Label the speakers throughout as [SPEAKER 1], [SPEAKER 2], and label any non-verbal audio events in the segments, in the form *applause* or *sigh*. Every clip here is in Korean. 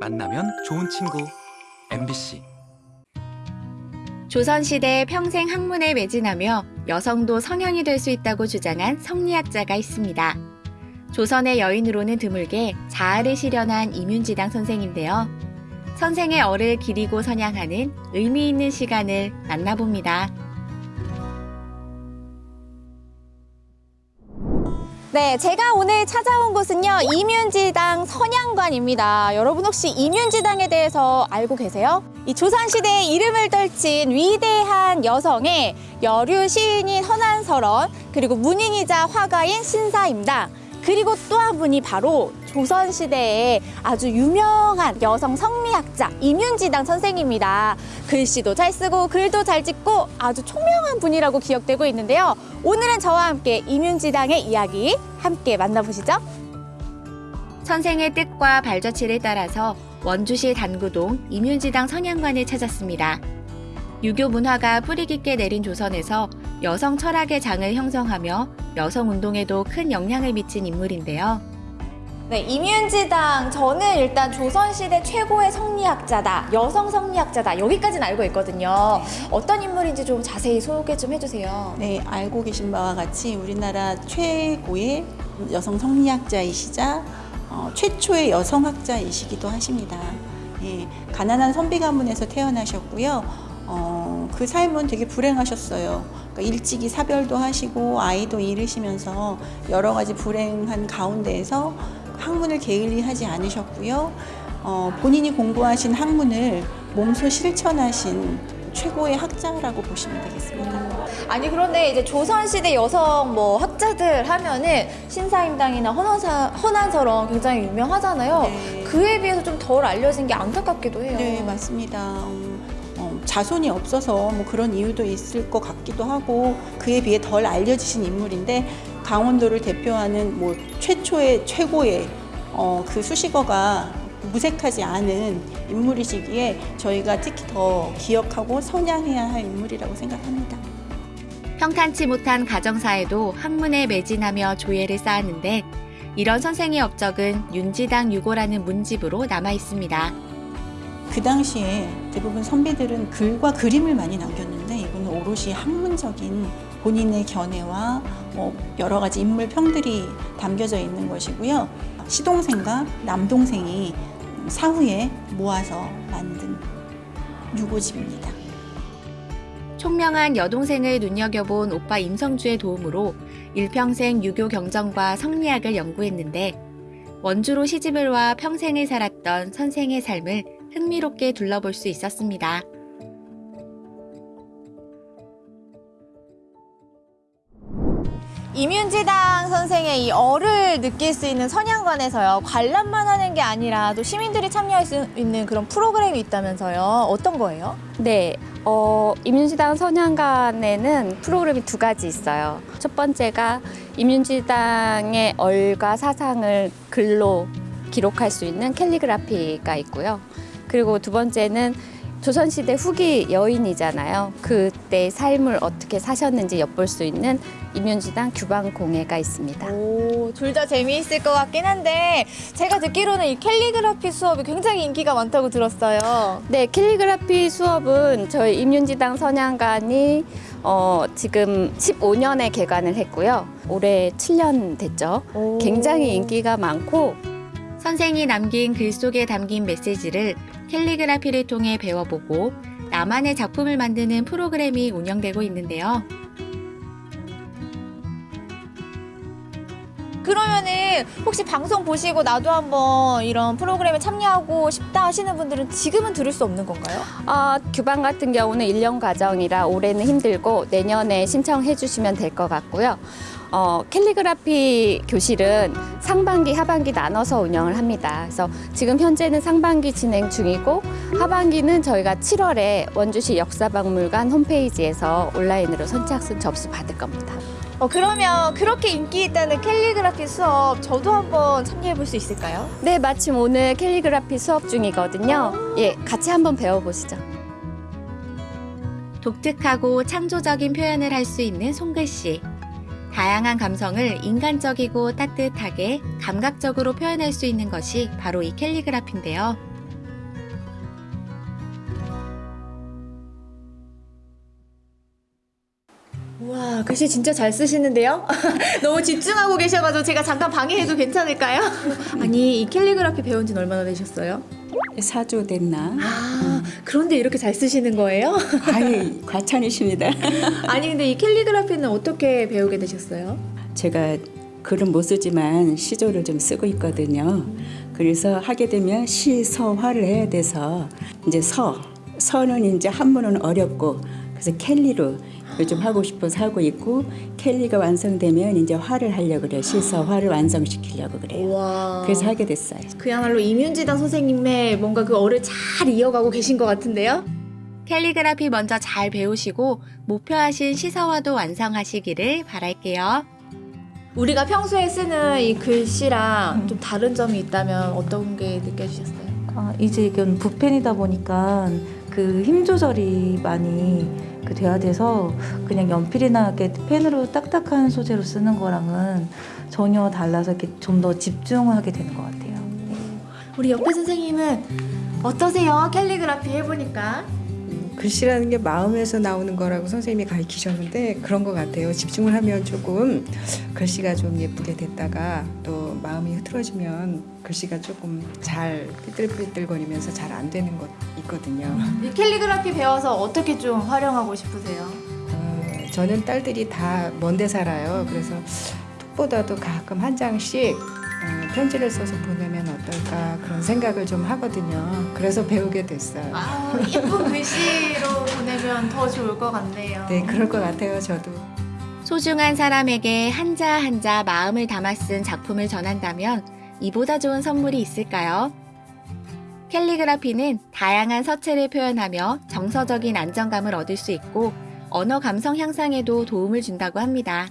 [SPEAKER 1] 만나면 좋은 친구 MBC
[SPEAKER 2] 조선시대 평생 학문에 매진하며 여성도 성향이 될 수 있다고 주장한 성리학자가 있습니다. 조선의 여인으로는 드물게 자아를 실현한 이윤지당 선생인데요. 선생의 얼을 기리고 선양하는 의미 있는 시간을 만나봅니다.
[SPEAKER 3] 네, 제가 오늘 찾아온 곳은요, 이윤지당 선양관입니다. 여러분 혹시 이윤지당에 대해서 알고 계세요? 이 조선시대에 이름을 떨친 위대한 여성의 여류 시인인 허난설원, 그리고 문인이자 화가인 신사임당, 그리고 또 한 분이 바로 조선시대에 아주 유명한 여성 성리학자 임윤지당 선생입니다. 글씨도 잘 쓰고 글도 잘 찍고 아주 총명한 분이라고 기억되고 있는데요. 오늘은 저와 함께 임윤지당의 이야기 함께 만나보시죠.
[SPEAKER 2] 선생의 뜻과 발자취를 따라서 원주시 단구동 임윤지당 선양관을 찾았습니다. 유교 문화가 뿌리 깊게 내린 조선에서 여성 철학의 장을 형성하며 여성 운동에도 큰 영향을 미친 인물인데요.
[SPEAKER 3] 네, 임윤지당 저는 일단 조선시대 최고의 성리학자다, 여성 성리학자다 여기까지는 알고 있거든요. 어떤 인물인지 좀 자세히 소개 좀 해주세요.
[SPEAKER 4] 네, 알고 계신 바와 같이 우리나라 최고의 여성 성리학자이시자 어, 최초의 여성학자이시기도 하십니다. 예, 가난한 선비 가문에서 태어나셨고요. 어, 그 삶은 되게 불행하셨어요. 그러니까 일찍이 사별도 하시고 아이도 잃으시면서 여러 가지 불행한 가운데에서 학문을 게을리 하지 않으셨고요. 어, 본인이 공부하신 학문을 몸소 실천하신 최고의 학자라고 보시면 되겠습니다.
[SPEAKER 3] 아니 그런데 이제 조선시대 여성 뭐 학자들 하면은 신사임당이나 헌원사, 헌한서런 굉장히 유명하잖아요.
[SPEAKER 4] 네.
[SPEAKER 3] 그에 비해서 좀 덜 알려진 게 안타깝기도 해요.
[SPEAKER 4] 네, 맞습니다. 음, 어, 자손이 없어서 뭐 그런 이유도 있을 것 같기도 하고 그에 비해 덜 알려지신 인물인데 강원도를 대표하는 뭐 최초의 최고의 어, 그 수식어가 무색하지 않은 인물이시기에 저희가 특히 더 기억하고 선양해야 할 인물이라고 생각합니다.
[SPEAKER 2] 평탄치 못한 가정사에도 학문에 매진하며 조예를 쌓았는데 이런 선생의 업적은 윤지당 유고라는 문집으로 남아 있습니다.
[SPEAKER 4] 그 당시에 대부분 선비들은 글과 그림을 많이 남겼는데 이거는 오롯이 학문적인 본인의 견해와 뭐 여러 가지 인물 평들이 담겨져 있는 것이고요. 시동생과 남동생이 사후에 모아서 만든 유고집입니다.
[SPEAKER 2] 총명한 여동생을 눈여겨본 오빠 임성주의 도움으로 일평생 유교 경전과 성리학을 연구했는데 원주로 시집을 와 평생을 살았던 선생의 삶을 흥미롭게 둘러볼 수 있었습니다.
[SPEAKER 3] 임윤지당 선생의 이 얼을 느낄 수 있는 선양관에서요 관람만 하는 게 아니라 또 시민들이 참여할 수 있는 그런 프로그램이 있다면서요 어떤 거예요?
[SPEAKER 5] 네, 어, 임윤지당 선양관에는 프로그램이 두 가지 있어요. 첫 번째가 임윤지당의 얼과 사상을 글로 기록할 수 있는 캘리그라피가 있고요. 그리고 두 번째는 조선시대 후기 여인이잖아요. 그때 삶을 어떻게 사셨는지 엿볼 수 있는 임윤지당 규방공예가 있습니다.
[SPEAKER 3] 오, 둘다 재미있을 것 같긴 한데 제가 듣기로는 이 캘리그라피 수업이 굉장히 인기가 많다고 들었어요.
[SPEAKER 5] 네, 캘리그라피 수업은 저희 임윤지당 선양관이 어, 지금 15년에 개관을 했고요. 올해 7년 됐죠.
[SPEAKER 3] 오.
[SPEAKER 5] 굉장히 인기가 많고
[SPEAKER 2] 선생이 남긴 글 속에 담긴 메시지를 캘리그라피를 통해 배워보고 나만의 작품을 만드는 프로그램이 운영되고 있는데요.
[SPEAKER 3] 그러면은 혹시 방송 보시고 나도 한번 이런 프로그램에 참여하고 싶다 하시는 분들은 지금은 들을 수 없는 건가요?
[SPEAKER 5] 어, 규방 같은 경우는 1년 과정이라 올해는 힘들고 내년에 신청해 주시면 될 것 같고요. 어, 캘리그라피 교실은 상반기, 하반기 나눠서 운영을 합니다. 그래서 지금 현재는 상반기 진행 중이고 하반기는 저희가 7월에 원주시 역사박물관 홈페이지에서 온라인으로 선착순 접수 받을 겁니다.
[SPEAKER 3] 어, 그러면 그렇게 인기 있다는 캘리그라피 수업 저도 한번 참여해 볼 수 있을까요?
[SPEAKER 5] 네, 마침 오늘 캘리그라피 수업 중이거든요. 예, 같이 한번 배워보시죠.
[SPEAKER 2] 독특하고 창조적인 표현을 할 수 있는 손글씨. 다양한 감성을 인간적이고 따뜻하게 감각적으로 표현할 수 있는 것이 바로 이 캘리그라피인데요.
[SPEAKER 6] 와 글씨 진짜 잘 쓰시는데요? *laughs* 너무 집중하고 계셔가지고 제가 잠깐 방해해도 괜찮을까요? *laughs* 아니 이 캘리그라피 배운 지 얼마나 되셨어요?
[SPEAKER 7] 사조 됐나?
[SPEAKER 6] 아 그런데 이렇게 잘 쓰시는 거예요? *laughs*
[SPEAKER 7] 아이 과찬이십니다. *laughs*
[SPEAKER 6] 아니 근데 이 캘리그라피는 어떻게 배우게 되셨어요?
[SPEAKER 7] 제가 글은 못 쓰지만 시조를 좀 쓰고 있거든요. 그래서 하게 되면 시, 서, 화를 해야 돼서 이제 서, 서는 이제 한문은 어렵고 그래서 캘리로 요즘 하고 싶어서 하고 있고 캘리가 완성되면 이제 화를 하려고 그래요. 시, 서, 화를 완성시키려고 그래요.
[SPEAKER 6] 와
[SPEAKER 7] 그래서 하게 됐어요.
[SPEAKER 6] 그야말로 이윤지당 선생님의 뭔가 그 어를 잘 이어가고 계신 것 같은데요?
[SPEAKER 8] 캘리그라피 먼저 잘 배우시고 목표하신 시서화도 완성하시기를 바랄게요.
[SPEAKER 6] 우리가 평소에 쓰는 이 글씨랑 좀 다른 점이 있다면 어떤 게 느껴지셨어요?
[SPEAKER 9] 아, 이제 이건 붓펜이다 보니까 그 힘 조절이 많이 그 돼야 돼서 그냥 연필이나 이렇게 펜으로 딱딱한 소재로 쓰는 거랑은 전혀 달라서 이렇게 좀 더 집중하게 되는 것 같아요. 네.
[SPEAKER 6] 우리 옆에 선생님은 어떠세요? 캘리그라피 해보니까
[SPEAKER 10] 글씨라는 게 마음에서 나오는 거라고 선생님이 가르치셨는데 그런 것 같아요. 집중을 하면 조금 글씨가 좀 예쁘게 됐다가 또 마음이 흐트러지면 글씨가 조금 잘 삐뚤삐뚤거리면서 잘 안 되는 것 있거든요.
[SPEAKER 6] 이 캘리그라피 배워서 어떻게 좀 활용하고 싶으세요?
[SPEAKER 10] 어, 저는 딸들이 다 먼데 살아요. 그래서 톡보다도 가끔 한 장씩 어, 편지를 써서 보내면 어떨까 그런 생각을 좀 하거든요. 그래서 배우게 됐어요.
[SPEAKER 6] 아, 예쁜 글씨로 보내면 더 좋을 것 같네요.
[SPEAKER 10] 네, 그럴 것 같아요. 저도.
[SPEAKER 8] 소중한 사람에게 한자 한자 마음을 담아 쓴 작품을 전한다면 이보다 좋은 선물이 있을까요? 캘리그라피는 다양한 서체를 표현하며 정서적인 안정감을 얻을 수 있고 언어 감성 향상에도 도움을 준다고 합니다.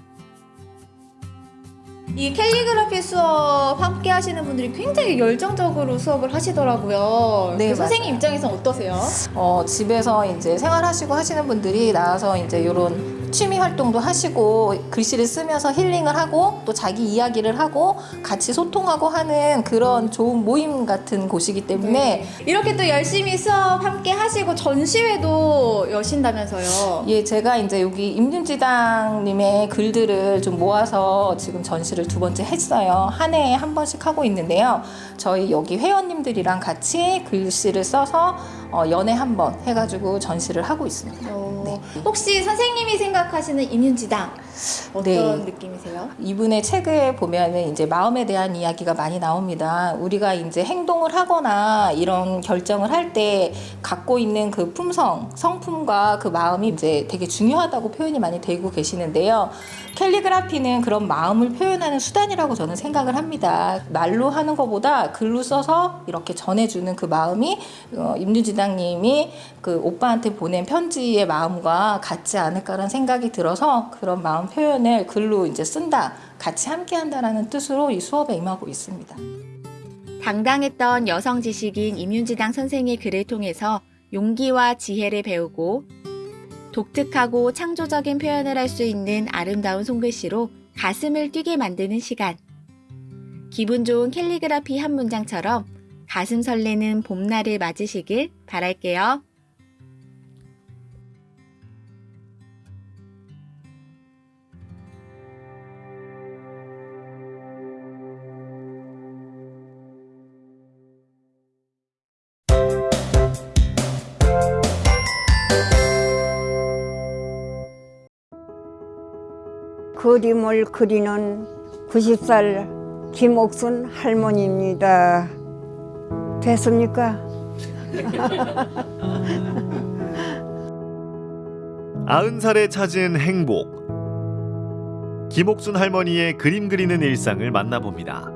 [SPEAKER 6] 이 캘리그라피 수업 함께 하시는 분들이 굉장히 열정적으로 수업을 하시더라고요.
[SPEAKER 11] 네,
[SPEAKER 6] 그 선생님 입장에서는 어떠세요?
[SPEAKER 11] 어, 집에서 이제 생활하시고 하시는 분들이 나와서 이제 이런 취미 활동도 하시고 글씨를 쓰면서 힐링을 하고 또 자기 이야기를 하고 같이 소통하고 하는 그런 좋은 모임 같은 곳이기 때문에
[SPEAKER 6] 이렇게 또 열심히 수업 함께 하시고 전시회도 여신다면서요.
[SPEAKER 11] 예, 제가 이제 여기 임윤지당님의 글들을 좀 모아서 지금 전시를 두 번째 했어요. 한 해에 한 번씩 하고 있는데요. 저희 여기 회원님들이랑 같이 글씨를 써서 어, 연애 한 번 해가지고 전시를 하고 있습니다.
[SPEAKER 6] 어,
[SPEAKER 11] 네.
[SPEAKER 6] 혹시 선생님이 생각하시는 임윤지당 어떤
[SPEAKER 11] 네.
[SPEAKER 6] 느낌이세요?
[SPEAKER 11] 이분의 책을 보면은 이제 마음에 대한 이야기가 많이 나옵니다. 우리가 이제 행동을 하거나 이런 결정을 할 때 갖고 있는 그 품성, 성품과 그 마음이 이제 되게 중요하다고 표현이 많이 되고 계시는데요. 캘리그라피는 그런 마음을 표현하는 수단이라고 저는 생각을 합니다. 말로 하는 것보다 글로 써서 이렇게 전해주는 그 마음이 어, 임유지 당님이 그 오빠한테 보낸 편지의 마음과 같지 않을까라는 생각이 들어서 그런 마음 표현을 글로 이제 쓴다, 같이 함께 한다라는 뜻으로 이 수업에 임하고 있습니다.
[SPEAKER 8] 당당했던 여성 지식인 임윤지당 선생의 글을 통해서 용기와 지혜를 배우고 독특하고 창조적인 표현을 할 수 있는 아름다운 손글씨로 가슴을 뛰게 만드는 시간. 기분 좋은 캘리그라피 한 문장처럼 가슴 설레는 봄날을 맞으시길 바랄게요.
[SPEAKER 12] 그림을 그리는 90살 김옥순 할머니입니다. 됐습니까?
[SPEAKER 13] 아흔 살에 찾은 행복. 김옥순 할머니의 그림 그리는 일상을 만나봅니다.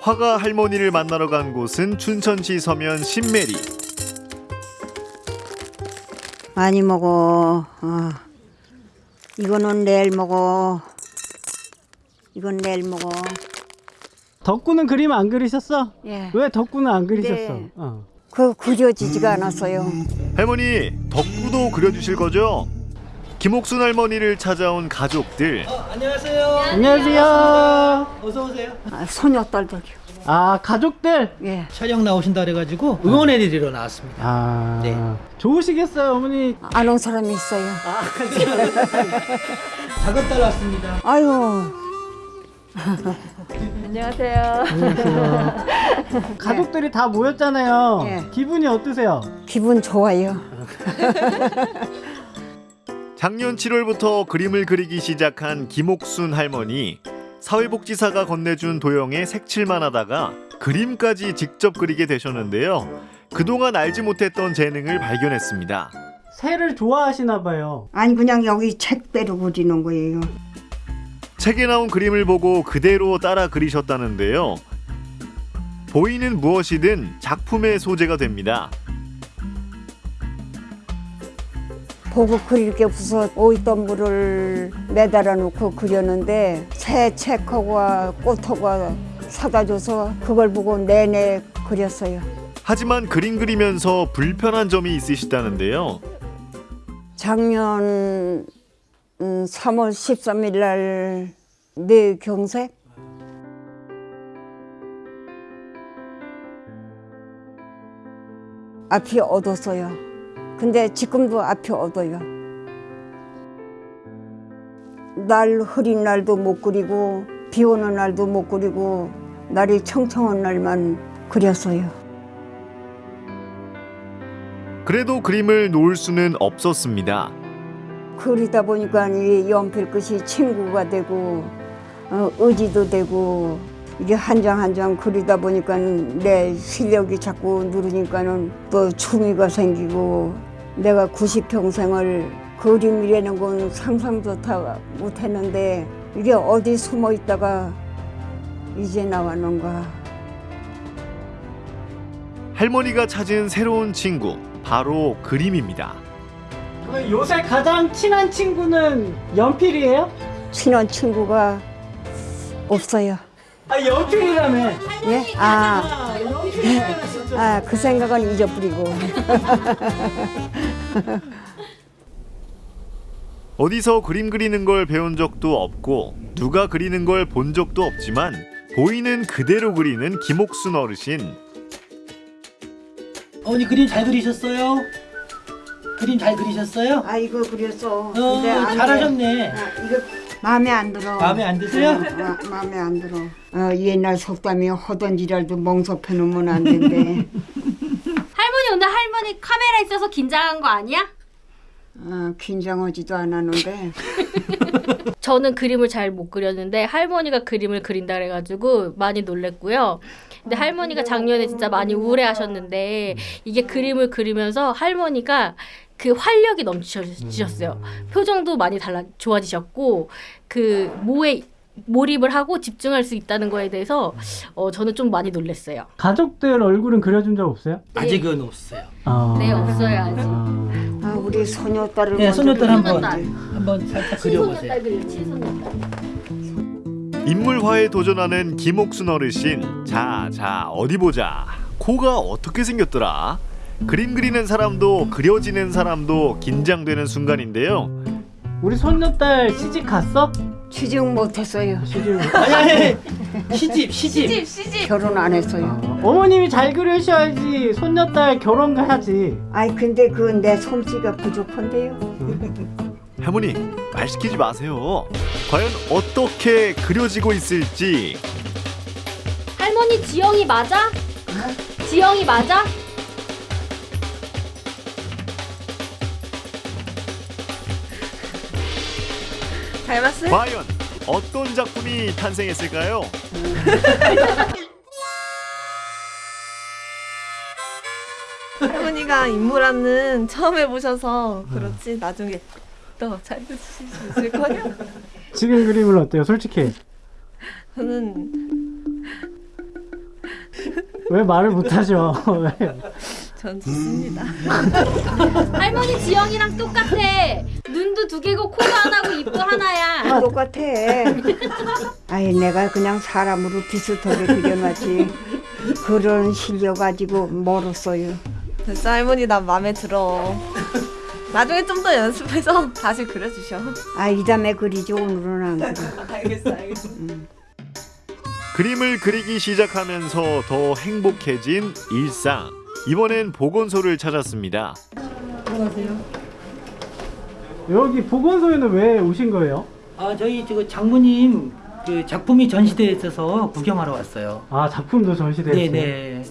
[SPEAKER 13] 화가 할머니를 만나러 간 곳은 춘천시 서면 신메리.
[SPEAKER 12] 많이 먹어. 어. 이거는 내일 먹어. 이건 내일 먹어.
[SPEAKER 14] 덕구는 그림 안 그리셨어?
[SPEAKER 12] 예.
[SPEAKER 14] 왜 덕구는 안 그리셨어?
[SPEAKER 12] 네.
[SPEAKER 14] 어.
[SPEAKER 12] 그 그려지지가 않았어요.
[SPEAKER 13] 할머니 덕구도 그려주실 거죠? 김옥순 할머니를 찾아온 가족들
[SPEAKER 14] 안녕하세요. 어서 오세요.
[SPEAKER 12] 소녀딸들이요.
[SPEAKER 14] 아 가족들.
[SPEAKER 12] 예.
[SPEAKER 15] 촬영 나오신다 그래가지고 응원해드리러 나왔습니다.
[SPEAKER 14] 아
[SPEAKER 15] 네.
[SPEAKER 14] 좋으시겠어요 어머니.
[SPEAKER 12] 안 온 사람이 있어요. *laughs*
[SPEAKER 15] 작은 딸 왔습니다.
[SPEAKER 12] 아유. *laughs*
[SPEAKER 14] 안녕하세요. *laughs* 가족들이 다 모였잖아요.
[SPEAKER 12] 예.
[SPEAKER 14] 기분이 어떠세요?
[SPEAKER 12] 기분 좋아요. *laughs*
[SPEAKER 13] 작년 7월부터 그림을 그리기 시작한 김옥순 할머니. 사회복지사가 건네준 도형에 색칠만 하다가 그림까지 직접 그리게 되셨는데요. 그동안 알지 못했던 재능을 발견했습니다.
[SPEAKER 14] 새를 좋아하시나 봐요.
[SPEAKER 12] 아니 그냥 여기 책대로 그리는 거예요.
[SPEAKER 13] 책에 나온 그림을 보고 그대로 따라 그리셨다는데요. 보이는 무엇이든 작품의 소재가 됩니다.
[SPEAKER 12] 보고 그릴 게 없어서 오이덤불을 매달아 놓고 그렸는데 새 책하고 꽃하고 사다 줘서 그걸 보고 내내 그렸어요.
[SPEAKER 13] 하지만 그림 그리면서 불편한 점이 있으시다는데요.
[SPEAKER 12] 작년 음, 3월 13일 날 뇌경색 앞이 어뒀어요. 근데 지금도 앞이 어둬요. 날 흐린 날도 못 그리고 비 오는 날도 못 그리고 날이 청청한 날만 그렸어요.
[SPEAKER 13] 그래도 그림을 놓을 수는 없었습니다.
[SPEAKER 12] 그리다 보니까 이 연필 끝이 친구가 되고 어, 의지도 되고 이게 한 장 한 장 그리다 보니까 내 실력이 자꾸 누르니까는 또 취미가 생기고 내가 90평생을 그림이라는 건 상상도 다 못했는데 이게 어디 숨어 있다가 이제 나왔는가
[SPEAKER 13] 할머니가 찾은 새로운 친구 바로 그림입니다.
[SPEAKER 14] 그럼 요새 가장 친한 친구는 연필이에요?
[SPEAKER 12] 친한 친구가 없어요.
[SPEAKER 14] 아 연필이라며.
[SPEAKER 12] 예? 아, 아, 그 생각은 잊어버리고. *laughs*
[SPEAKER 13] 어디서 그림 그리는 걸 배운 적도 없고 누가 그리는 걸 본 적도 없지만 보이는 그대로 그리는 김옥순 어르신.
[SPEAKER 15] 어머니 그림 잘 그리셨어요? 그림 잘 그리셨어요?
[SPEAKER 12] 아, 이거 그렸어.
[SPEAKER 15] 어. 잘하셨네.
[SPEAKER 12] 아, 이거 마음에 안 들어.
[SPEAKER 15] 마음에 안 드세요?
[SPEAKER 12] 어, 마, 마음에 안 들어. 어, 옛날 속담이 허던 지랄도 멍석해 놓으면 안 된대. *laughs*
[SPEAKER 16] 할머니 오늘 할머니 카메라 있어서 긴장한 거 아니야?
[SPEAKER 12] 어, 긴장하지도 않았는데. *laughs*
[SPEAKER 16] 저는 그림을 잘 못 그렸는데 할머니가 그림을 그린다 그래가지고 많이 놀랬고요. 근데 할머니가 작년에 진짜 많이 우울해하셨는데 이게 그림을 그리면서 할머니가 그 활력이 넘치셨어요. 표정도 많이 달라 좋아지셨고 그 뭐에 몰입을 하고 집중할 수 있다는 거에 대해서 어, 저는 좀 많이 놀랐어요.
[SPEAKER 14] 가족들 얼굴은 그려준 적 없어요?
[SPEAKER 15] 아직은 없어요.
[SPEAKER 14] 아.
[SPEAKER 16] 네 없어요 아직.
[SPEAKER 12] 아, 우리 소녀딸을
[SPEAKER 15] 네, 소녀딸 한번. 한번 살짝 그려보세요.
[SPEAKER 13] 인물화에 도전하는 김옥순 어르신. 자, 자, 어디 보자. 코가 어떻게 생겼더라? 그림 그리는 사람도 그려지는 사람도 긴장되는 순간인데요.
[SPEAKER 14] 우리 손녀딸 시집 갔어?
[SPEAKER 12] 취직 못했어요.
[SPEAKER 14] 시집.
[SPEAKER 15] 아니 아니 시집 시집.
[SPEAKER 16] 시집.
[SPEAKER 12] 결혼 안 했어요.
[SPEAKER 14] 어머님이 잘 그리셔야지 손녀딸 결혼해야지.
[SPEAKER 12] 아이 근데 그내 솜씨가 부족한데요.
[SPEAKER 13] 할머니, 말 시키지 마세요. 과연 어떻게 그려지고 있을지
[SPEAKER 16] 할머니 지영이 맞아? 지영이 맞아?
[SPEAKER 6] 닮았어요?
[SPEAKER 13] 과연 어떤 작품이 탄생했을까요? *laughs*
[SPEAKER 6] 할머니가 인물하는 처음 해보셔서 그렇지 나중에 더잘 드실 수 있을 거예요. *laughs*
[SPEAKER 14] 지금 그림은 어때요? 솔직히
[SPEAKER 6] 저는
[SPEAKER 14] 왜 말을 못하죠? *laughs* 왜?
[SPEAKER 6] 전 좋습니다. *laughs*
[SPEAKER 16] 할머니 지영이랑 똑같아. 눈도 두 개고 코도 하나고 입도 하나야.
[SPEAKER 12] 똑같아. 아이 내가 그냥 사람으로 비슷하게 그려놨지. 그런 실력 가지고 멀었어요.
[SPEAKER 6] 됐어 할머니 나 마음에 들어.
[SPEAKER 17] 나중에 좀 더 연습해서 다시 그려주셔.
[SPEAKER 12] 아, 이 다음에 그리지 오늘은 안 그려.
[SPEAKER 17] 알겠어, 알겠어.
[SPEAKER 13] 그림을 그리기 시작하면서 더 행복해진 일상. 이번엔 보건소를 찾았습니다.
[SPEAKER 15] 들어가세요.
[SPEAKER 14] 여기 보건소에는 왜 오신 거예요?
[SPEAKER 15] 아 저희 지금 장모님 그 작품이 전시되어 있어서 구경하러 왔어요.
[SPEAKER 14] 아 작품도 전시되어 있어요?
[SPEAKER 15] 네네.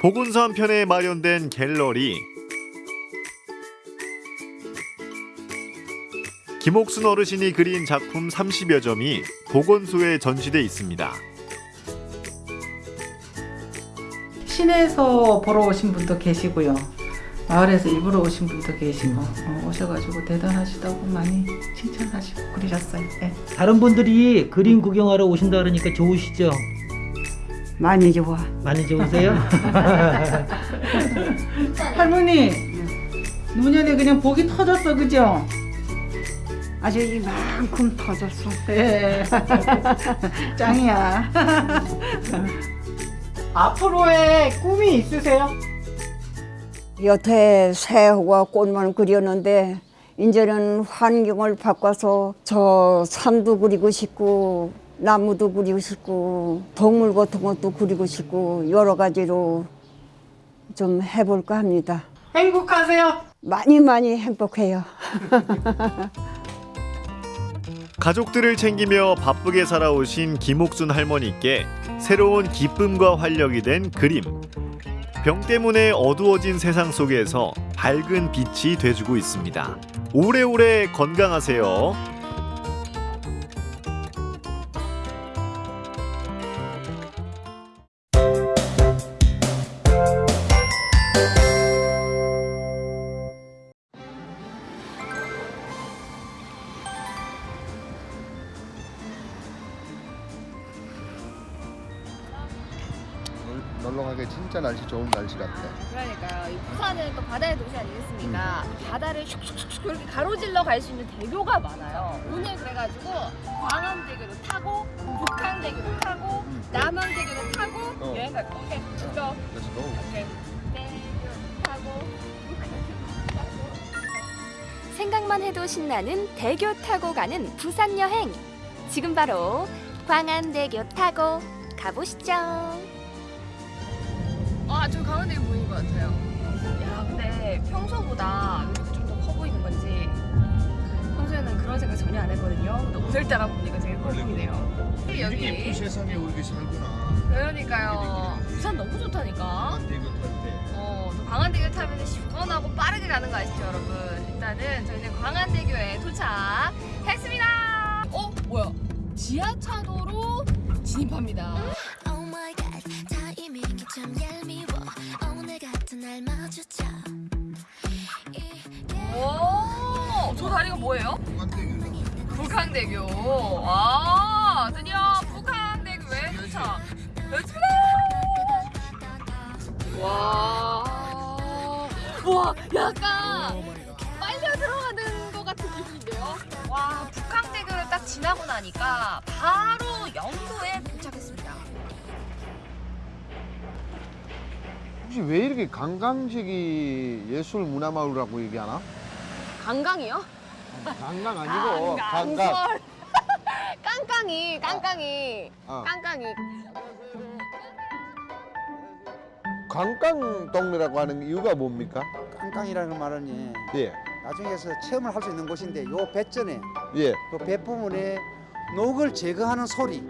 [SPEAKER 13] 보건소 한편에 마련된 갤러리. 김옥순 어르신이 그린 작품 30여 점이 보건소에 전시돼 있습니다.
[SPEAKER 18] 시내에서 보러 오신 분도 계시고요. 마을에서 일부러 오신 분도 계시고 어, 오셔가지고 대단하시다고 많이 칭찬하시고 그러셨어요. 네.
[SPEAKER 15] 다른 분들이 그림 구경하러 오신다 그러니까 좋으시죠?
[SPEAKER 12] 많이 좋아.
[SPEAKER 15] 많이 좋으세요? *laughs*
[SPEAKER 18] 할머니 노년에 그냥 복이 터졌어 그죠?
[SPEAKER 12] 아주 이만큼 터졌어.
[SPEAKER 18] 예. *laughs* 짱이야. *laughs*
[SPEAKER 14] 앞으로의 꿈이 있으세요?
[SPEAKER 12] 여태 새호가 꽃만 그렸는데 이제는 환경을 바꿔서 저 산도 그리고 싶고 나무도 그리고 싶고 동물 같은 것도 그리고 싶고 여러 가지로 좀 해볼까 합니다.
[SPEAKER 14] 행복하세요?
[SPEAKER 12] 많이 많이 행복해요. *laughs*
[SPEAKER 13] 가족들을 챙기며 바쁘게 살아오신 김옥순 할머니께 새로운 기쁨과 활력이 된 그림. 병 때문에 어두워진 세상 속에서 밝은 빛이 돼주고 있습니다. 오래오래 건강하세요.
[SPEAKER 19] 놀러 가기 진짜 날씨 좋은 날씨 같아.
[SPEAKER 17] 그러니까요. 이 부산은 또 바다의 도시 아니겠습니까? 바다를 슉슉슉 이렇게 가로질러 갈 수 있는 대교가 많아요. 오늘 그래가지고 광안대교도 타고 북한대교도 타고 남한대교도 타고
[SPEAKER 19] 어.
[SPEAKER 17] 여행 갈 거. 오케이, let's go.
[SPEAKER 19] Let's
[SPEAKER 17] 북한대교 타고.
[SPEAKER 8] 생각만 해도 신나는 대교 타고 가는 부산 여행. 지금 바로 광안대교 타고 가보시죠.
[SPEAKER 17] 평소보다 이렇게 좀더 커 보이는 건지 평소에는 그런 생각 전혀 안 했거든요. 근데 오늘따라 보니까 되게 커 보이네요. 여기
[SPEAKER 19] 예쁜 세상에 우리 살구나.
[SPEAKER 17] 그러니까요. 부산 너무 좋다니까.
[SPEAKER 19] 대교 탈 때.
[SPEAKER 17] 어, 또 광안대교 타면 시원하고 빠르게 가는 거 아시죠, 여러분? 일단은 저희는 광안대교에 도착했습니다. 어, 뭐야? 지하차도로 진입합니다.
[SPEAKER 20] Oh my god, 타이밍이 참 얄미워. 오늘 같은 날 마주쳐.
[SPEAKER 17] 오, 저 다리가 뭐예요? 북한대교. 아, 드디어 북한대교에 도착. Let's go! 와, 와, 약간 빨려 들어가는 것 같은 기분인데요. 와, 북한대교를 딱 지나고 나니까 바로 영도에 도착했습니다.
[SPEAKER 19] 혹시 왜 이렇게 관광지기 예술 문화마을이라고 얘기하나?
[SPEAKER 17] 강강이요?
[SPEAKER 19] 관광 아니고.
[SPEAKER 17] 강설. *laughs* 깡깡이, 깡깡이,
[SPEAKER 19] 어.
[SPEAKER 17] 깡깡이.
[SPEAKER 19] 관광 동네라고 하는 이유가 뭡니까?
[SPEAKER 21] 깡깡이라는 말은 예,
[SPEAKER 19] 예.
[SPEAKER 21] 나중에서 체험을 할 수 있는 곳인데 요 배전에
[SPEAKER 19] 예.
[SPEAKER 21] 그 배부분에 녹을 제거하는 소리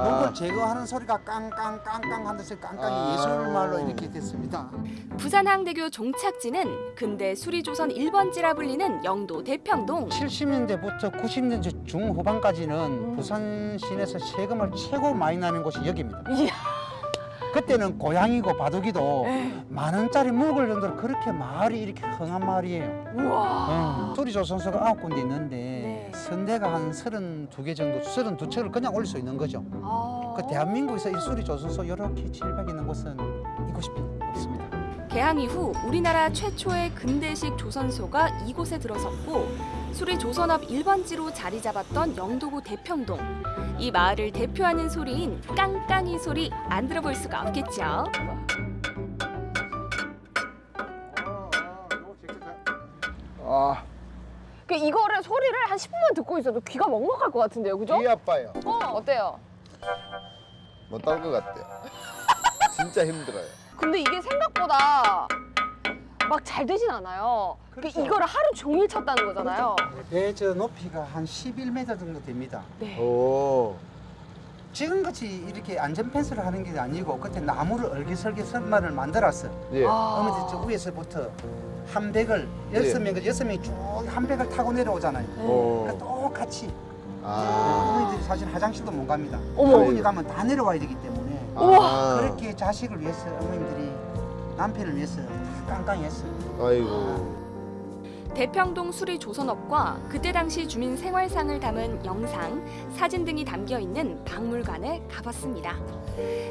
[SPEAKER 19] 아.
[SPEAKER 21] 녹을 제거하는 소리가 깡깡깡깡 하는 소리 깡깡이
[SPEAKER 19] 아.
[SPEAKER 21] 예술말로 이렇게 됐습니다
[SPEAKER 8] 부산항대교 종착지는 근대 수리조선 1번지라 불리는 영도 대평동.
[SPEAKER 21] 70년대부터 90년대 중후반까지는 부산 시내에서 세금을 최고 많이 나는 곳이 여기입니다 그때는 고양이고 바둑이도 만 원짜리 묵을 정도로 그렇게 마을이 이렇게 흥한 마을이에요.
[SPEAKER 17] 우와.
[SPEAKER 21] 어, 수리조선소가 아홉 군데 있는데 선대가 한 32개 정도, 32척을 그냥 올릴 수 있는 거죠. 아. 그 대한민국에서 일수리 조선소 이렇게 700 있는 곳은 있고 싶 없습니다.
[SPEAKER 8] 개항 이후 우리나라 최초의 근대식 조선소가 이곳에 들어섰고 수리 조선업 일번지로 자리 잡았던 영도구 대평동. 이 마을을 대표하는 소리인 깡깡이 소리 안 들어볼 수가 없겠죠.
[SPEAKER 19] 아,
[SPEAKER 6] 이거를 소리를 한 10분만 듣고 있어도 귀가 먹먹할 것 같은데요, 그죠?
[SPEAKER 19] 귀 아파요.
[SPEAKER 6] 어, 어때요?
[SPEAKER 19] 못할 것 같아요. *laughs* 진짜 힘들어요.
[SPEAKER 6] 근데 이게 생각보다 막 잘 되진 않아요. 그
[SPEAKER 21] 그렇죠.
[SPEAKER 6] 이거를 하루 종일 쳤다는 거잖아요.
[SPEAKER 21] 배저 높이가 한 11m 정도 됩니다.
[SPEAKER 6] 네.
[SPEAKER 19] 오.
[SPEAKER 21] 지금같이 이렇게 안전 펜스를 하는 게 아니고 그때 나무를 얼기설기 선반을 만들었어.
[SPEAKER 19] 예.
[SPEAKER 21] 어머니 저 위에서부터 한 백을 여섯 명, 여섯 명이 쭉한 백을 타고 내려오잖아요.
[SPEAKER 19] 오.
[SPEAKER 21] 그 똑같이
[SPEAKER 19] 아.
[SPEAKER 21] 어머니들이 사실 화장실도 못 갑니다.
[SPEAKER 19] 어머.
[SPEAKER 21] 어머니 가면 다 내려와야 되기 때문에
[SPEAKER 19] 우와.
[SPEAKER 21] 그렇게 자식을 위해서 어머님들이 남편을 위해서 다 깡깡히 했어요.
[SPEAKER 19] 아이고.
[SPEAKER 8] 대평동 수리 조선업과 그때 당시 주민 생활상을 담은 영상, 사진 등이 담겨 있는 박물관에 가봤습니다.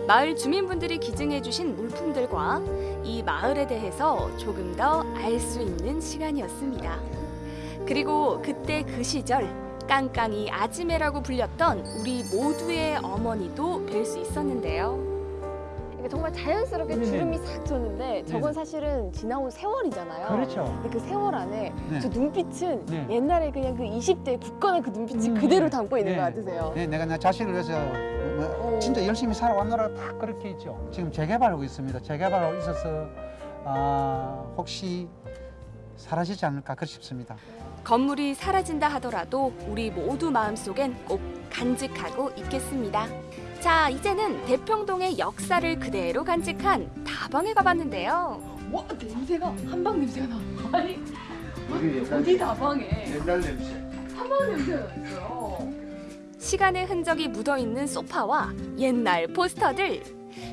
[SPEAKER 8] 마을 주민분들이 기증해 주신 물품들과 이 마을에 대해서 조금 더 알 수 있는 시간이었습니다. 그리고 그때 그 시절 깡깡이 아지매라고 불렸던 우리 모두의 어머니도 뵐 수 있었는데요.
[SPEAKER 6] 정말 자연스럽게
[SPEAKER 21] 네네.
[SPEAKER 6] 주름이 싹 졌는데 저건
[SPEAKER 21] 네네.
[SPEAKER 6] 사실은 지나온 세월이잖아요.
[SPEAKER 21] 그렇죠.
[SPEAKER 6] 근데 그 세월 안에
[SPEAKER 21] 네.
[SPEAKER 6] 저 눈빛은
[SPEAKER 21] 네.
[SPEAKER 6] 옛날에 그냥 그 20대 굳건한 그 눈빛이 그대로 담고 있는 것 같으세요.
[SPEAKER 21] 네, 내가 내 자식을 위해서 뭐 진짜 열심히 살아왔노라 다 그렇게 있죠. 지금 재개발하고 있습니다. 재개발하고 있어서 아, 혹시 사라지지 않을까 그렇 싶습니다.
[SPEAKER 8] 건물이 사라진다 하더라도 우리 모두 마음속엔 꼭 간직하고 있겠습니다. 자, 이제는 대평동의 역사를 그대로 간직한 다방에 가봤는데요. 와, 냄새가 한방 냄새가 나. 아니, 어디 다방에
[SPEAKER 19] 옛날 냄새.
[SPEAKER 8] 한방 냄새가 났어요. 시간의 흔적이 묻어있는 소파와 옛날 포스터들.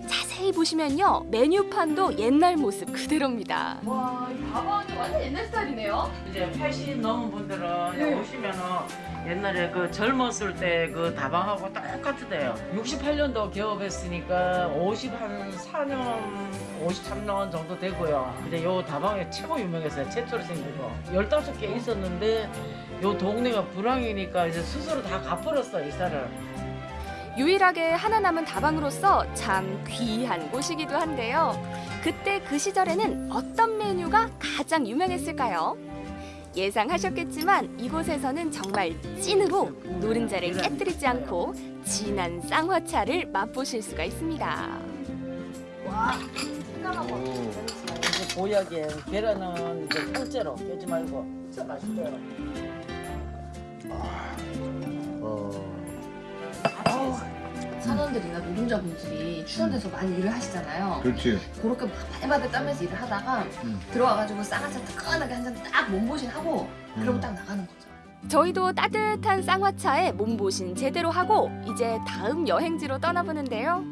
[SPEAKER 8] 자세히 보시면요, 메뉴판도 옛날 모습 그대로입니다.
[SPEAKER 22] 와, 이
[SPEAKER 8] 다방이 완전 옛날 스타일이네요.
[SPEAKER 22] 이제 80 넘은 분들은
[SPEAKER 8] 네.
[SPEAKER 22] 오시면은 옛날에 그 젊었을 때 그 다방하고 똑같이 돼요. 68년도 개업했으니까 50한 4년, 53년 정도 되고요. 이제 요 다방에 최고 유명했어요. 최초로 거. 15개 있었는데 요 동네가 불황이니까 이제 스스로 다 갚아버렸어, 이사를.
[SPEAKER 8] 유일하게 하나 남은 다방으로서 참 귀한 곳이기도 한데요. 그때 그 시절에는 어떤 메뉴가 가장 유명했을까요? 예상하셨겠지만 이곳에서는 정말 찐으로 노른자를 깨뜨리지 않고 진한 쌍화차를 맛보실 수가 있습니다.
[SPEAKER 22] 이제 보약에 계란은 이제 통째로 깨지 말고 진짜 맛있어요.
[SPEAKER 17] 사원들이나 노동자분들이 출연돼서 많이 일을 하시잖아요.
[SPEAKER 19] 그렇지.
[SPEAKER 17] 그렇게 막 바들바들 떨면서 일을 하다가
[SPEAKER 19] 음.
[SPEAKER 17] 들어와가지고 쌍화차 뜨끈하게 한 잔 딱 몸보신 하고 그러고
[SPEAKER 19] 음.
[SPEAKER 17] 딱 나가는 거죠.
[SPEAKER 8] 저희도 따뜻한 쌍화차에 몸보신 제대로 하고 이제 다음 여행지로 떠나보는데요.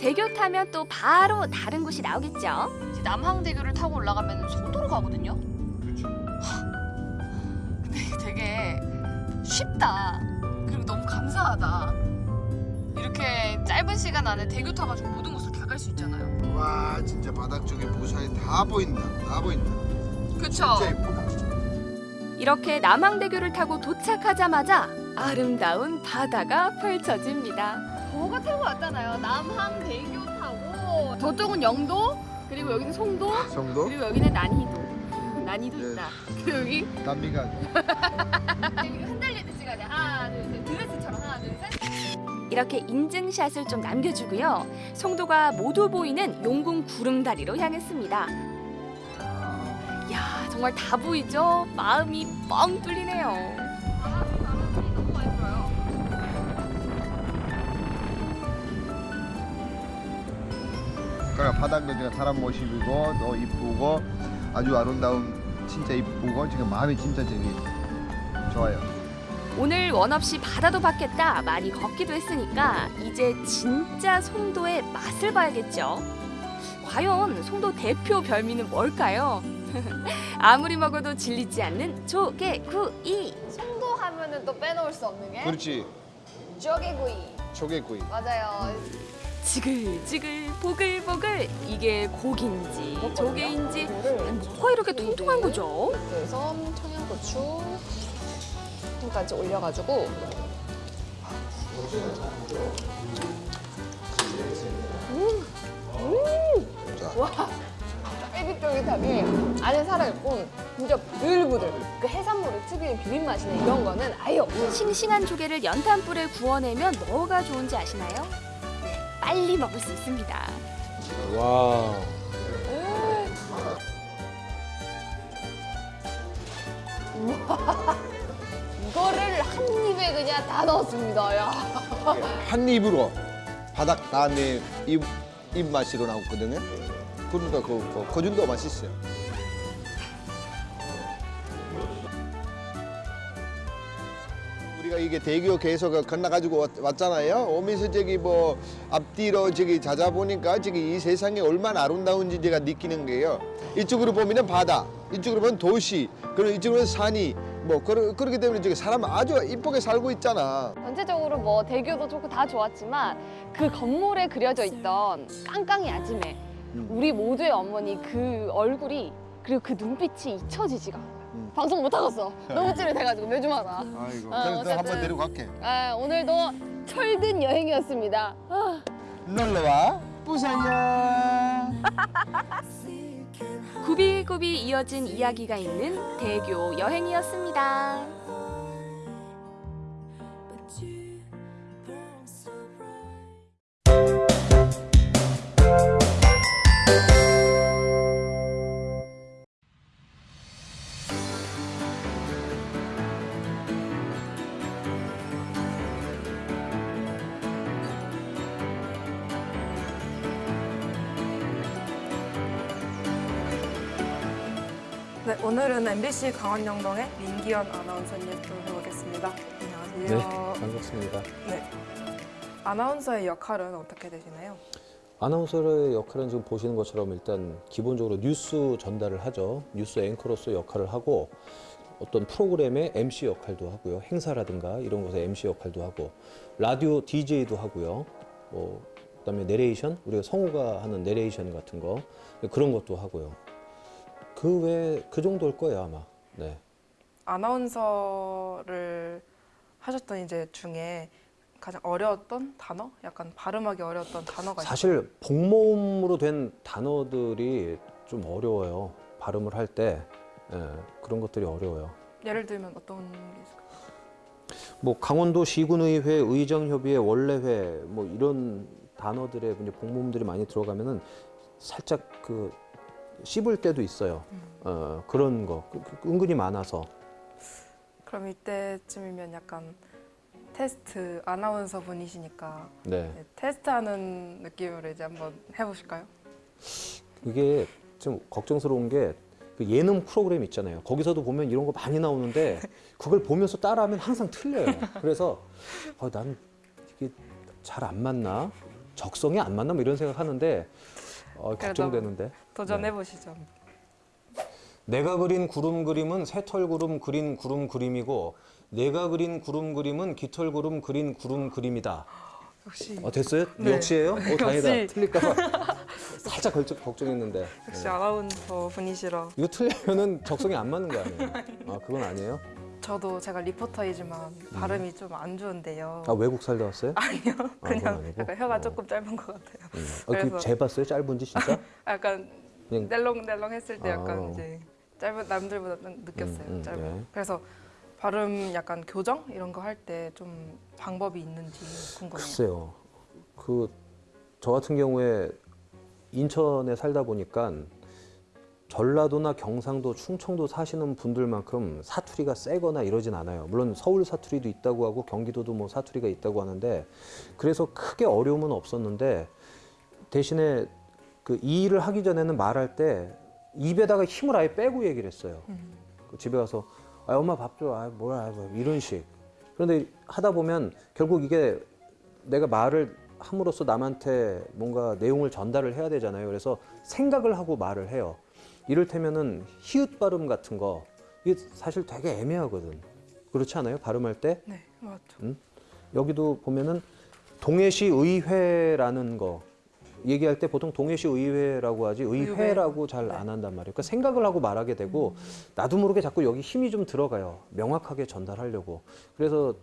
[SPEAKER 8] 대교 타면 또 바로 다른 곳이 나오겠죠.
[SPEAKER 17] 이제 남항대교를 타고 올라가면 속도로 가거든요. 근데 되게 쉽다. 그리고 너무 감사하다. 이렇게 짧은 시간 안에 대교 타가지고 모든 곳을 다 갈 수 있잖아요.
[SPEAKER 19] 와, 진짜 바닥 쪽에 부산이 다 보인다. 다 보인다.
[SPEAKER 17] 그쵸?
[SPEAKER 19] 진짜 예쁘다.
[SPEAKER 8] 이렇게 남항대교를 타고 도착하자마자 아름다운 바다가 펼쳐집니다.
[SPEAKER 6] 저 같은 거 같잖아요. 남항대교 타고 저쪽은 영도 그리고 여기는 송도
[SPEAKER 19] 송도?
[SPEAKER 6] 그리고 여기는 난이도 *laughs* 난이도
[SPEAKER 19] 예.
[SPEAKER 6] 있다. *laughs* 그리고 여기 *laughs* 여기 흔들리는 시간에 하나 둘셋 드레스처럼 하나 둘 셋.
[SPEAKER 8] 이렇게 인증샷을 좀 남겨주고요. 송도가 모두 보이는 용궁 구름다리로 향했습니다. 야 정말 다 보이죠? 마음이 뻥 뚫리네요.
[SPEAKER 19] 그러니까 바닥도 지금 사람 모시고 또 이쁘고 아주 아름다운 진짜 이쁘고 지금 마음이 진짜 저기 좋아요.
[SPEAKER 8] 오늘 원 없이 바다도 봤겠다 많이 걷기도 했으니까 이제 진짜 송도의 맛을 봐야겠죠. 과연 송도 대표 별미는 뭘까요? *laughs* 아무리 먹어도 질리지 않는 조개구이.
[SPEAKER 6] 송도 하면은 또 빼놓을 수 없는 게
[SPEAKER 19] 그렇지.
[SPEAKER 6] 쪼개구이.
[SPEAKER 19] 조개구이.
[SPEAKER 6] 맞아요.
[SPEAKER 8] 지글지글 보글보글 이게 고기인지 조개인지 뭐가 이렇게 통통한 거죠?
[SPEAKER 6] 그래서 청양고추 까지 올려가지고 음, 음, 와,
[SPEAKER 17] 쫄깃쫄깃함이 안에 살아있고 진짜 부들부들. 그 해산물의 특유의 비린 맛이나 이런 거는 아예 없어요.
[SPEAKER 8] 싱싱한 조개를 연탄불에 구워내면 뭐가 좋은지 아시나요? 네, 빨리 먹을 수 있습니다.
[SPEAKER 23] 와.
[SPEAKER 17] 우와. 한 입에 그냥 다 넣었습니다. 야.
[SPEAKER 19] 한 입으로 바닥 다음에 입, 입맛으로 나오거든요. 그러니까 그, 그, 그 정도 맛있어요. 우리가 이게 대교 계속 건너가지고 왔- 왔잖아요. 오면서 저기 뭐 앞뒤로 저기 찾아보니까 저기 이 세상이 얼마나 아름다운지 제가 느끼는 거예요. 이쪽으로 보면은 바다, 이쪽으로 보면 도시, 그리고 이쪽으로는 산이 뭐 그러, 그렇기 때문에 저기 사람 아주 이쁘게 살고 있잖아.
[SPEAKER 17] 전체적으로 뭐 대교도 좋고 다 좋았지만 그 건물에 그려져 있던 깡깡이 아지매 우리 모두의 어머니 그 얼굴이 그리고 그 눈빛이 잊혀지지가 않아요. 방송 못 하겠어. 너무 찌릿해가지고 매주마다.
[SPEAKER 19] 아이고,
[SPEAKER 17] 어,
[SPEAKER 19] 그래도 한번. 데리고 갈게.
[SPEAKER 17] 아, 오늘도 철든 여행이었습니다. 아.
[SPEAKER 19] 놀러와, 부산이야. *laughs*
[SPEAKER 8] 굽이굽이 이어진 이야기가 있는 대교 여행이었습니다.
[SPEAKER 24] 네, 오늘은 MBC 강원영동의 민기현 아나운서님 좀 해보겠습니다. 안녕하세요.
[SPEAKER 23] 네, 반갑습니다.
[SPEAKER 24] 네. 아나운서의 역할은 어떻게 되시나요?
[SPEAKER 23] 아나운서의 역할은 지금 보시는 것처럼 일단 기본적으로 뉴스 전달을 하죠. 뉴스 앵커로서 역할을 하고 어떤 프로그램의 MC 역할도 하고요. 행사라든가 이런 곳에 MC 역할도 하고 라디오 DJ도 하고요. 뭐 그다음에 내레이션 우리가 성우가 하는 내레이션 같은 거 그런 것도 하고요. 그 외에 그 정도일 거예요 아마. 네.
[SPEAKER 24] 아나운서를 하셨던 이제 중에 가장 어려웠던 단어? 약간 발음하기 어려웠던 단어가 있어요.
[SPEAKER 23] 사실 복모음으로 된 단어들이 좀 어려워요. 발음을 할때 예, 그런 것들이 어려워요.
[SPEAKER 24] 예를 들면 어떤 게 있을까요?
[SPEAKER 23] 뭐 강원도 시군의회 의정협의회 원래회 뭐 이런 단어들의 복모음들이 많이 들어가면은 살짝 그 씹을 때도 있어요. 어, 그런 거 그- 그- 은근히 많아서
[SPEAKER 24] 그럼 이때쯤이면 약간 테스트 아나운서 분이시니까
[SPEAKER 23] 네.
[SPEAKER 24] 네, 테스트하는 느낌으로 이제 한번 해보실까요?
[SPEAKER 23] 이게 좀 걱정스러운 게 그 예능 프로그램 있잖아요. 거기서도 보면 이런 거 많이 나오는데 그걸 보면서 따라하면 항상 틀려요. 그래서 어, 나는 이게 잘 안 맞나? 적성이 안 맞나? 뭐 이런 생각하는데 어, 걱정되는데.
[SPEAKER 24] 도전해 보시죠.
[SPEAKER 23] 내가 그린 구름 그림은 새털 구름 그린 구름 그림이고 내가 그린 구름 그림은 깃털 구름 그린 구름 그림이다.
[SPEAKER 24] 역시
[SPEAKER 23] 어 됐어요?
[SPEAKER 24] 네.
[SPEAKER 23] 역시예요? 어 다행이다. 틀릴까봐 살짝 걸쩍 걱정 했는데.
[SPEAKER 24] 역시
[SPEAKER 23] 네.
[SPEAKER 24] 아나운서 분이시라
[SPEAKER 23] 이거 틀리면은 적성이 안 맞는 거 아니에요? 아 그건 아니에요?
[SPEAKER 24] 저도 제가 리포터이지만 발음이 좀 안 좋은데요.
[SPEAKER 23] 아 외국 살다 왔어요? *laughs*
[SPEAKER 24] 아니요,
[SPEAKER 23] 아,
[SPEAKER 24] 그냥
[SPEAKER 23] 아니고?
[SPEAKER 24] 약간 혀가 조금 짧은 것 같아요.
[SPEAKER 23] 음. 아, 그 재봤어요? 짧은지 진짜? *laughs*
[SPEAKER 24] 약간
[SPEAKER 23] 그냥-
[SPEAKER 24] 낼렁낼렁 했을 때 약간
[SPEAKER 23] 아.
[SPEAKER 24] 이제 짧은 남들보다 좀 느꼈어요.
[SPEAKER 23] 음, 음,
[SPEAKER 24] 짧은.
[SPEAKER 23] 네.
[SPEAKER 24] 그래서 발음 약간 교정 이런 거 할 때 좀 방법이 있는지 궁금해요.
[SPEAKER 23] 글쎄요. 그 저 같은 경우에 인천에 살다 보니까 전라도나 경상도, 충청도 사시는 분들만큼 사투리가 세거나 이러진 않아요. 물론 서울 사투리도 있다고 하고 경기도도 뭐 사투리가 있다고 하는데 그래서 크게 어려움은 없었는데 대신에 그 이 일을 하기 전에는 말할 때 입에다가 힘을 아예 빼고 얘기를 했어요. 그 집에 가서 아 엄마 밥 줘, 아 뭐야 뭐 이런 식. 그런데 하다 보면 결국 이게 내가 말을 함으로써 남한테 뭔가 내용을 전달을 해야 되잖아요. 그래서 생각을 하고 말을 해요. 이를테면은 히읗 발음 같은 거 이게 사실 되게 애매하거든. 그렇지 않아요? 발음할 때?
[SPEAKER 24] 네, 맞죠.
[SPEAKER 23] 음? 여기도 보면은 동해시 의회라는 거 얘기할 때 보통 동해시 의회라고 하지 의회라고 잘 안 한단 말이에요. 그러니까 생각을 하고 말하게 되고 나도 모르게 자꾸 여기 힘이 좀 들어가요. 명확하게 전달하려고. 그래서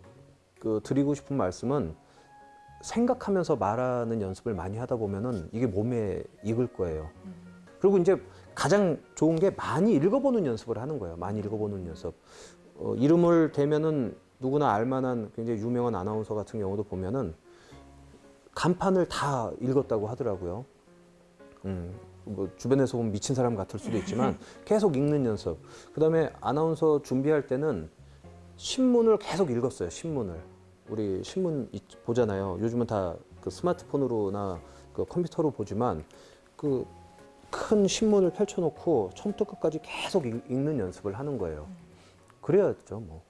[SPEAKER 23] 그 드리고 싶은 말씀은 생각하면서 말하는 연습을 많이 하다 보면은 이게 몸에 익을 거예요. 그리고 이제 가장 좋은 게 많이 읽어보는 연습을 하는 거예요. 많이 읽어보는 연습. 어, 이름을 대면은 누구나 알만한 굉장히 유명한 아나운서 같은 경우도 보면은 간판을 다 읽었다고 하더라고요. 음, 뭐 주변에서 보면 미친 사람 같을 수도 있지만 *laughs* 계속 읽는 연습. 그 다음에 아나운서 준비할 때는 신문을 계속 읽었어요. 신문을 우리 신문 있- 보잖아요. 요즘은 다 그 스마트폰으로나 그 컴퓨터로 보지만 그 큰 신문을 펼쳐놓고 처음부터 끝까지 계속 읽, 는 연습을 하는 거예요. 그래야죠, 뭐.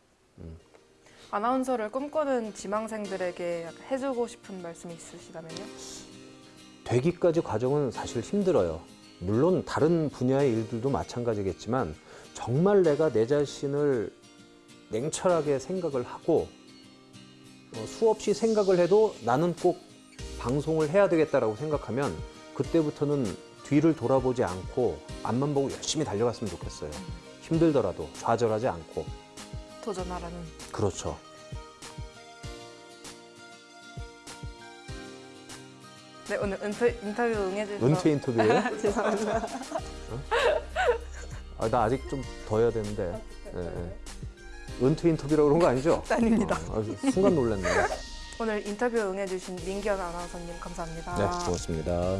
[SPEAKER 24] 아나운서를 꿈꾸는 지망생들에게 해주고 싶은 말씀이 있으시다면요?
[SPEAKER 23] 되기까지 과정은 사실 힘들어요. 물론 다른 분야의 일들도 마찬가지겠지만 정말 내가 내 자신을 냉철하게 생각을 하고 어, 수없이 생각을 해도 나는 꼭 방송을 해야 되겠다라고 생각하면 그때부터는 뒤를 돌아보지 않고 앞만 보고 열심히 달려갔으면 좋겠어요. 힘들더라도 좌절하지 않고
[SPEAKER 24] 도전하라는.
[SPEAKER 23] 그렇죠.
[SPEAKER 24] 네 오늘 인터, 인터뷰 응해주셔서
[SPEAKER 23] 은퇴 인터뷰예요? *laughs*
[SPEAKER 24] 죄송합니다.
[SPEAKER 23] 아, 나 아직 좀 더 해야 되는데. 예, 예. 은퇴 인터뷰라고 그런 거 아니죠? *laughs*
[SPEAKER 24] 아닙니다.
[SPEAKER 23] 어, 아, 순간 놀랐네.
[SPEAKER 24] 오늘 인터뷰 응해주신 민기현 아나운서님 감사합니다.
[SPEAKER 23] 네, 고맙습니다.